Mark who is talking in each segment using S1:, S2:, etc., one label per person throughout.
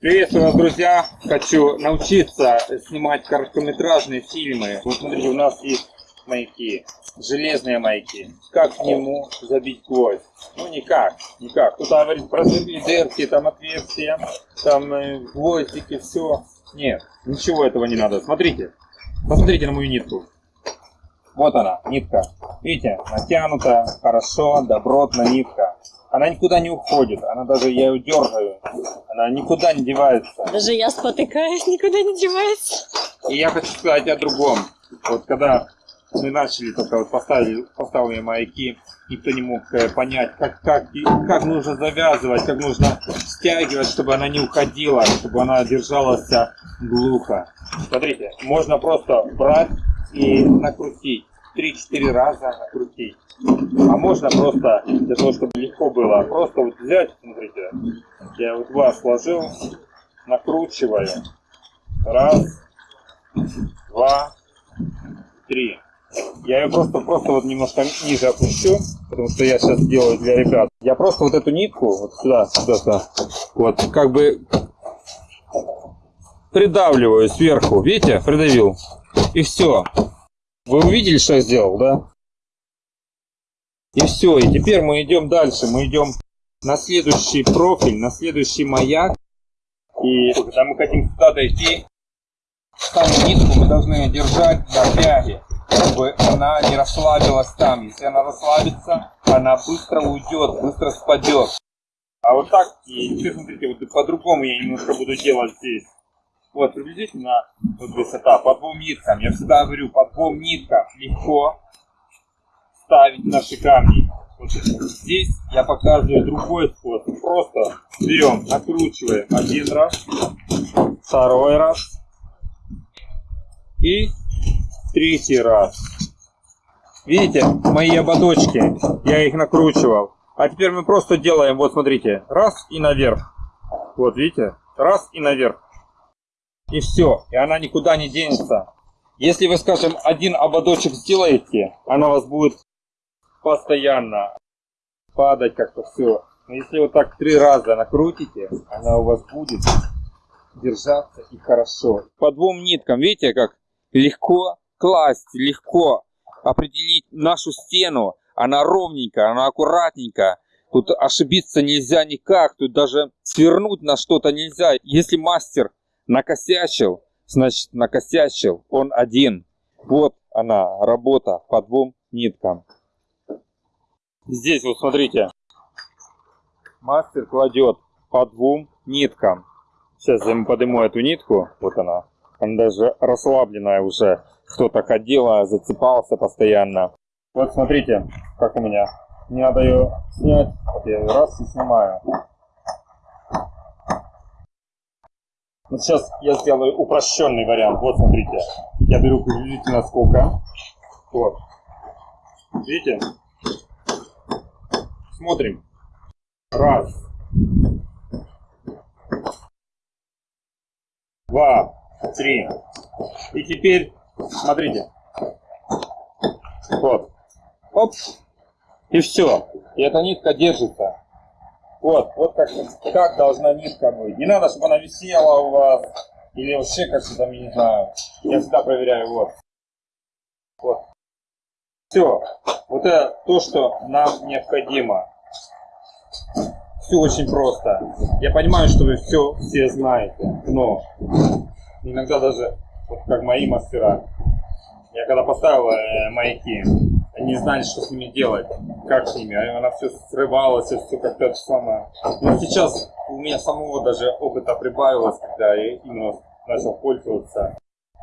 S1: Приветствую вас, друзья! Хочу научиться снимать короткометражные фильмы. Вот смотрите, у нас есть маяки, железные маяки. Как к нему забить гвоздь? Ну никак, никак. Кто-то говорит, прозови дырки, там отверстия, там э, гвоздики, все. Нет, ничего этого не надо. Смотрите, посмотрите на мою нитку. Вот она, нитка. Видите, натянута, хорошо, добротно нитка. Она никуда не уходит, она даже, я ее дергаю, она никуда не девается.
S2: Даже я спотыкаюсь, никуда не девается.
S1: И я хочу сказать о другом. Вот когда мы начали только вот поставили, поставили маяки, никто не мог э, понять, как, как, как нужно завязывать, как нужно стягивать, чтобы она не уходила, чтобы она держалась глухо. Смотрите, можно просто брать и накрутить. 3-4 раза накрутить. А можно просто, для того, чтобы легко было, просто вот взять, смотрите, я вот два сложил, накручиваю. Раз, два, три. Я ее просто, просто вот немножко ниже опущу, потому что я сейчас делаю для ребят. Я просто вот эту нитку, вот сюда, сюда, сюда, вот, как бы придавливаю сверху, видите, придавил. И все. Вы увидели, что я сделал, да? И все, и теперь мы идем дальше, мы идем на следующий профиль, на следующий маяк. И когда мы хотим сюда дойти, саму нитку мы должны держать на тяге чтобы она не расслабилась там. Если она расслабится, она быстро уйдет, быстро спадет. А вот так, и смотрите, вот по-другому я немножко буду делать здесь. Вот, приблизительно вот высота по двум ниткам. Я всегда говорю, по двум ниткам легко ставить наши камни. Вот здесь я показываю другой способ. Просто берем, накручиваем один раз, второй раз и третий раз. Видите, мои ободочки, я их накручивал. А теперь мы просто делаем, вот смотрите, раз и наверх. Вот видите, раз и наверх. И все, и она никуда не денется. Если вы, скажем, один ободочек сделаете, она у вас будет постоянно падать как-то все. Но если вот так три раза накрутите, она у вас будет держаться и хорошо. По двум ниткам, видите, как легко класть, легко определить нашу стену. Она ровненькая, она аккуратненькая. Тут ошибиться нельзя никак, тут даже свернуть на что-то нельзя. Если мастер накосячил, значит накосячил он один. Вот она, работа по двум ниткам. Здесь вот смотрите, мастер кладет по двум ниткам. Сейчас я ему подниму эту нитку, вот она, она даже расслабленная уже кто-то ходил, а зацепался постоянно. Вот смотрите, как у меня. Не надо ее снять. Вот я ее раз и снимаю. Вот сейчас я сделаю упрощенный вариант. Вот смотрите. Я беру приблизительно сколько. Вот. Видите? Смотрим. Раз. Два. Три. И теперь Смотрите. Вот. Оп. И все. И эта нитка держится. Вот, вот как, как должна нитка быть. Не надо, чтобы она висела у вас. Или вообще как-то там, я не знаю. Я всегда проверяю, вот. Вот. Все. Вот это то, что нам необходимо. Все очень просто. Я понимаю, что вы все, все знаете, но иногда даже вот как мои мастера. Я когда поставил э, маяки, они не знали, что с ними делать, как с ними. Она все срывалась, все как-то самое. Но сейчас у меня самого даже опыта прибавилось, когда я именно начал пользоваться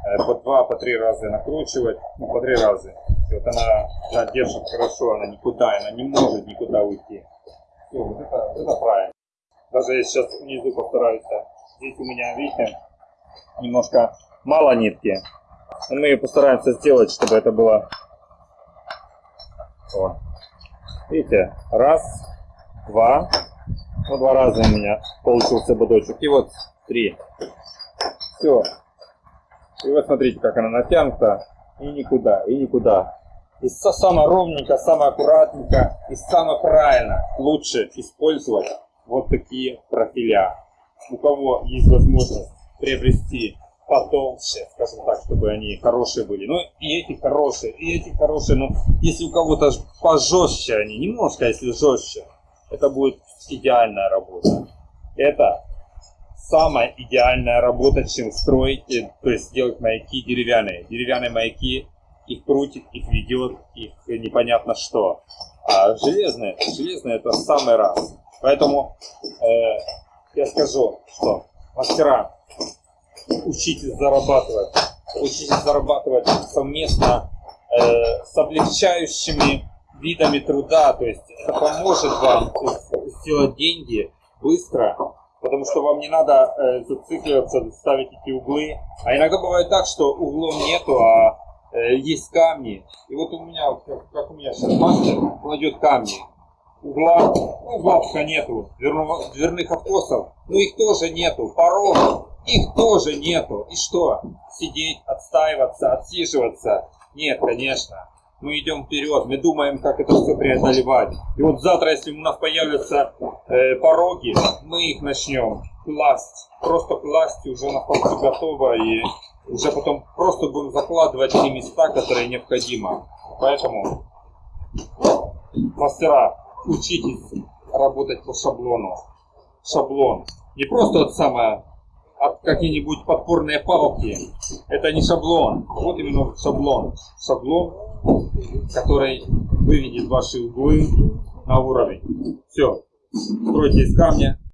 S1: э, по два, по три раза накручивать, ну по три раза. И вот она, она держит хорошо, она никуда, она не может никуда уйти. Все, вот это, это правильно. Даже я сейчас внизу постараюсь. Здесь у меня, видите, немножко мало нитки. Мы постараемся сделать, чтобы это было... Вот. Видите, раз, два, ну два раза у меня получился бодочек. И вот три. Все. И вот смотрите, как она натянута. И никуда, и никуда. И самое ровненько, самое аккуратненько, и самое правильно лучше использовать вот такие профиля. у кого есть возможность приобрести потолще, скажем так, чтобы они хорошие были. Ну, и эти хорошие, и эти хорошие. Но если у кого-то пожестче они, немножко, если жестче, это будет идеальная работа. Это самая идеальная работа, чем строить, э, то есть делать маяки деревянные. Деревянные маяки, их крутит, их ведет, их непонятно что. А железные, железные это самый раз. Поэтому э, я скажу, что мастера, учитесь зарабатывать, учитесь зарабатывать совместно э, с облегчающими видами труда, то есть это поможет вам сделать деньги быстро, потому что вам не надо э, зацикливаться, ставить эти углы. А иногда бывает так, что углом нету, а э, есть камни. И вот у меня, как, как у меня сейчас мастер кладет камни. Угла, ну, угла пока нету, дверных откосов, ну их тоже нету, порогов, их тоже нету. И что? Сидеть, отстаиваться, отсиживаться? Нет, конечно. Мы идем вперед, мы думаем, как это все преодолевать. И вот завтра, если у нас появятся э, пороги, мы их начнем класть. Просто класть уже на полку готово и уже потом просто будем закладывать те места, которые необходимо. Поэтому мастера, учитесь работать по шаблону. Шаблон. Не просто вот самое какие-нибудь подпорные палки. Это не шаблон. Вот именно шаблон. Шаблон, который выведет ваши углы на уровень. Все. Стройте из камня,